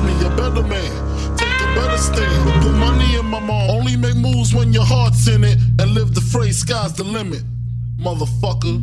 me a better man. Take a better stand. Put money in my mom. Only make moves when your heart's in it. And live the phrase, sky's the limit. Motherfucker.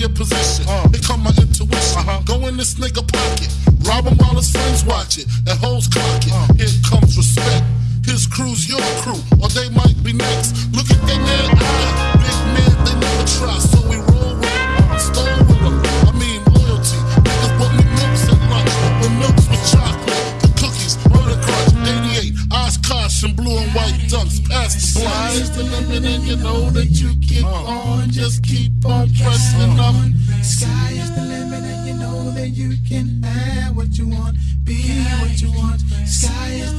Your position. Here come my intuition. Uh-huh. Go in this nigga pocket, rob him while his friends watch it, and hoes clock it. Uh. Here comes respect. His crew's your crew, or they might be next. Look at their man eye. Big man, they never try, so limit and you know that you keep on, just keep on pressing on. Sky is the limit and you know that you can have what you want, be what you want. Sky is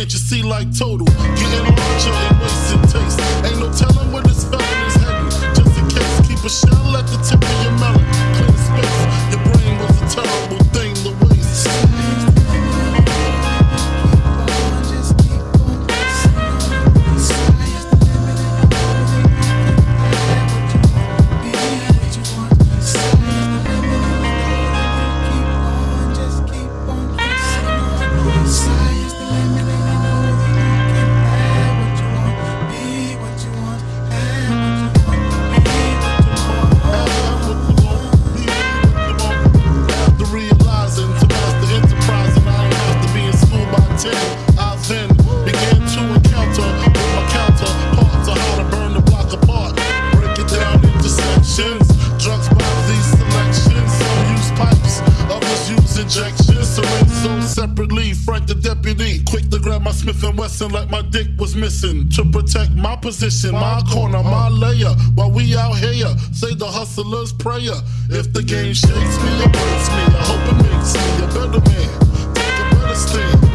Can't you see like total? Getting larger and wasting taste. Ain't no telling where this felon is heading. Just in case, keep a shell at the tip injections. Syringe separately. Frank the deputy, quick to grab my Smith and Wesson like my dick was missing. To protect my position, my corner, my layer. While we out here, say the hustler's prayer. If the game shakes me or breaks me, I hope it makes me a better man. Take a better stand.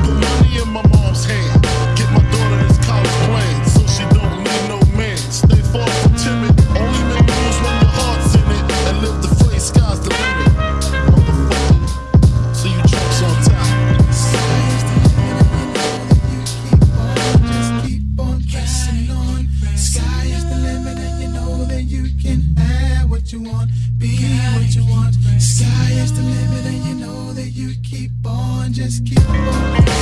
Sky is the limit, and you know that you can have what you want, be what you want. Sky is the limit, and you know that you keep on, just keep on.